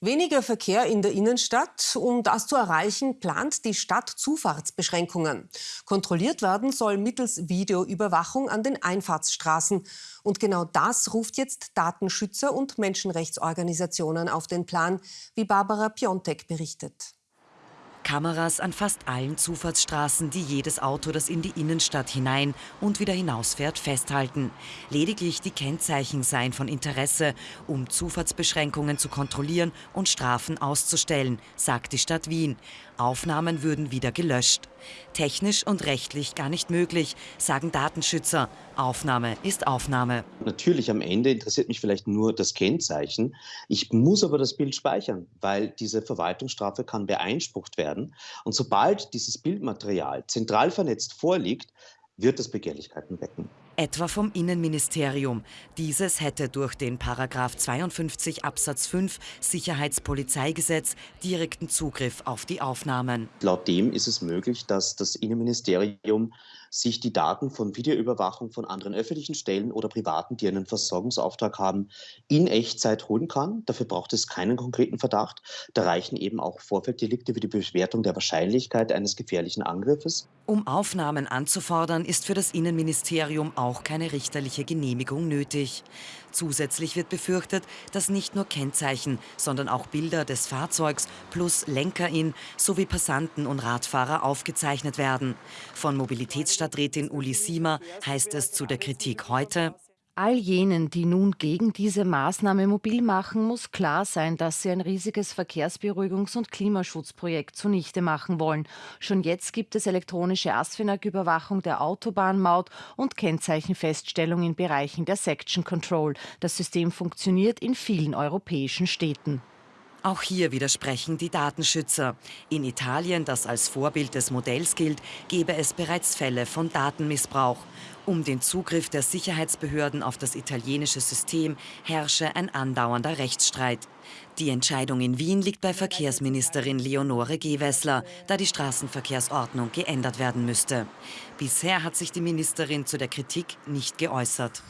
Weniger Verkehr in der Innenstadt. Um das zu erreichen, plant die Stadt Zufahrtsbeschränkungen. Kontrolliert werden soll mittels Videoüberwachung an den Einfahrtsstraßen. Und genau das ruft jetzt Datenschützer und Menschenrechtsorganisationen auf den Plan, wie Barbara Piontek berichtet. Kameras an fast allen Zufahrtsstraßen, die jedes Auto, das in die Innenstadt hinein und wieder hinausfährt, festhalten. Lediglich die Kennzeichen seien von Interesse, um Zufahrtsbeschränkungen zu kontrollieren und Strafen auszustellen, sagt die Stadt Wien. Aufnahmen würden wieder gelöscht. Technisch und rechtlich gar nicht möglich, sagen Datenschützer. Aufnahme ist Aufnahme. Natürlich am Ende interessiert mich vielleicht nur das Kennzeichen. Ich muss aber das Bild speichern, weil diese Verwaltungsstrafe kann beeinsprucht werden. Und sobald dieses Bildmaterial zentral vernetzt vorliegt, wird das Begehrlichkeiten wecken etwa vom Innenministerium. Dieses hätte durch den Paragraph 52 Absatz 5 Sicherheitspolizeigesetz direkten Zugriff auf die Aufnahmen. Laut dem ist es möglich, dass das Innenministerium sich die Daten von Videoüberwachung von anderen öffentlichen Stellen oder Privaten, die einen Versorgungsauftrag haben, in Echtzeit holen kann. Dafür braucht es keinen konkreten Verdacht. Da reichen eben auch Vorfelddelikte wie die Bewertung der Wahrscheinlichkeit eines gefährlichen Angriffes. Um Aufnahmen anzufordern, ist für das Innenministerium auch keine richterliche Genehmigung nötig. Zusätzlich wird befürchtet, dass nicht nur Kennzeichen, sondern auch Bilder des Fahrzeugs plus Lenkerin sowie Passanten und Radfahrer aufgezeichnet werden. Von Mobilitätsstadträtin Uli Siemer heißt es zu der Kritik heute, All jenen, die nun gegen diese Maßnahme mobil machen, muss klar sein, dass sie ein riesiges Verkehrsberuhigungs- und Klimaschutzprojekt zunichte machen wollen. Schon jetzt gibt es elektronische ASFINAG-Überwachung der Autobahnmaut und Kennzeichenfeststellung in Bereichen der Section Control. Das System funktioniert in vielen europäischen Städten. Auch hier widersprechen die Datenschützer. In Italien, das als Vorbild des Modells gilt, gebe es bereits Fälle von Datenmissbrauch. Um den Zugriff der Sicherheitsbehörden auf das italienische System herrsche ein andauernder Rechtsstreit. Die Entscheidung in Wien liegt bei Verkehrsministerin Leonore Gewessler, da die Straßenverkehrsordnung geändert werden müsste. Bisher hat sich die Ministerin zu der Kritik nicht geäußert.